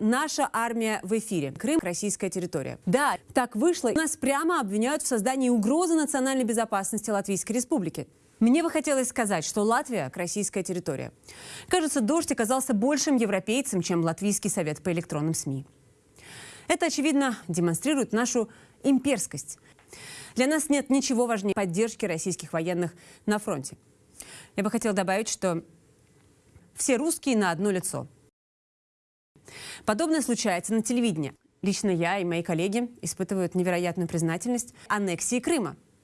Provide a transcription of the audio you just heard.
Наша армия в эфире. Крым – российская территория. Да, так вышло. Нас прямо обвиняют в создании угрозы национальной безопасности Латвийской Республики. Мне бы хотелось сказать, что Латвия – российская территория. Кажется, дождь оказался большим европейцем, чем Латвийский совет по электронным СМИ. Это, очевидно, демонстрирует нашу имперскость. Для нас нет ничего важнее поддержки российских военных на фронте. Я бы хотела добавить, что все русские на одно лицо. Подобное случается на телевидении. Лично я и мои коллеги испытывают невероятную признательность аннексии Крыма –